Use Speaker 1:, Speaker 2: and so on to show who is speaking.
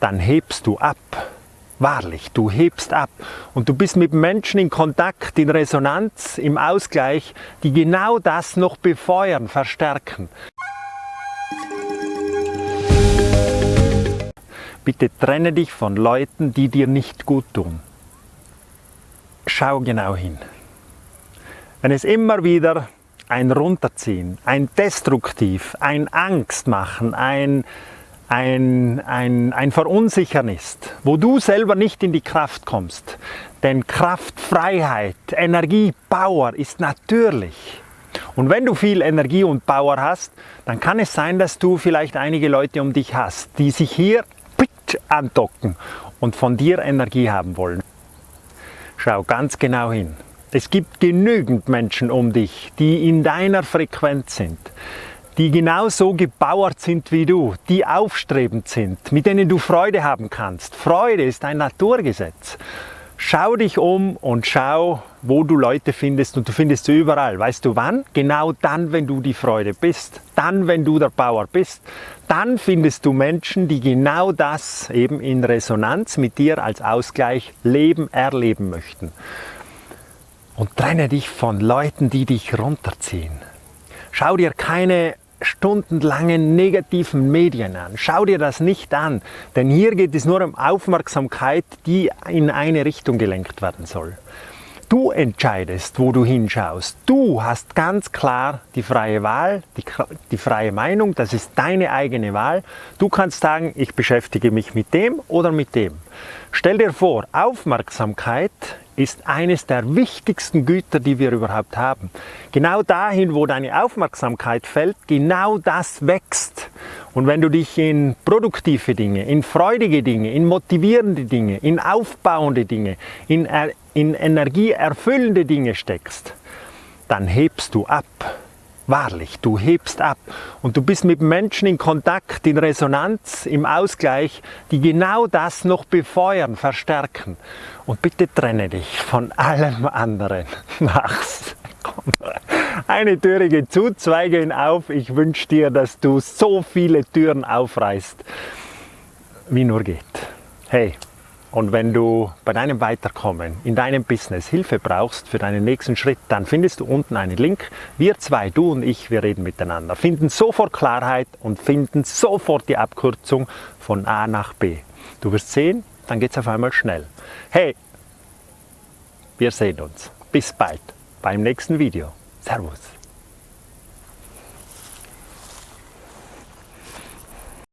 Speaker 1: dann hebst du ab. Wahrlich, du hebst ab und du bist mit Menschen in Kontakt, in Resonanz, im Ausgleich, die genau das noch befeuern, verstärken. Bitte trenne dich von Leuten, die dir nicht gut tun. Schau genau hin. Wenn es immer wieder ein Runterziehen, ein Destruktiv, ein Angstmachen, ein ein, ein, ein Verunsichern ist, wo du selber nicht in die Kraft kommst. Denn Kraft, Freiheit, Energie, Power ist natürlich. Und wenn du viel Energie und Power hast, dann kann es sein, dass du vielleicht einige Leute um dich hast, die sich hier andocken und von dir Energie haben wollen. Schau ganz genau hin. Es gibt genügend Menschen um dich, die in deiner Frequenz sind die genauso gebauert sind wie du, die aufstrebend sind, mit denen du Freude haben kannst. Freude ist ein Naturgesetz. Schau dich um und schau, wo du Leute findest und du findest sie überall. Weißt du wann? Genau dann, wenn du die Freude bist. Dann, wenn du der Bauer bist. Dann findest du Menschen, die genau das eben in Resonanz mit dir als Ausgleich leben, erleben möchten. Und trenne dich von Leuten, die dich runterziehen. Schau dir keine stundenlangen negativen Medien an. Schau dir das nicht an, denn hier geht es nur um Aufmerksamkeit, die in eine Richtung gelenkt werden soll. Du entscheidest, wo du hinschaust. Du hast ganz klar die freie Wahl, die, die freie Meinung, das ist deine eigene Wahl. Du kannst sagen, ich beschäftige mich mit dem oder mit dem. Stell dir vor, Aufmerksamkeit ist eines der wichtigsten Güter, die wir überhaupt haben. Genau dahin, wo deine Aufmerksamkeit fällt, genau das wächst. Und wenn du dich in produktive Dinge, in freudige Dinge, in motivierende Dinge, in aufbauende Dinge, in, in energieerfüllende Dinge steckst, dann hebst du ab. Wahrlich, du hebst ab und du bist mit Menschen in Kontakt, in Resonanz, im Ausgleich, die genau das noch befeuern, verstärken. Und bitte trenne dich von allem anderen. Mach's. Komm. Eine Türe geht zu, zwei gehen auf. Ich wünsche dir, dass du so viele Türen aufreißt, wie nur geht. Hey, und wenn du bei deinem Weiterkommen in deinem Business Hilfe brauchst für deinen nächsten Schritt, dann findest du unten einen Link. Wir zwei, du und ich, wir reden miteinander, finden sofort Klarheit und finden sofort die Abkürzung von A nach B. Du wirst sehen, dann geht es auf einmal schnell. Hey, wir sehen uns. Bis bald beim nächsten Video. Servus.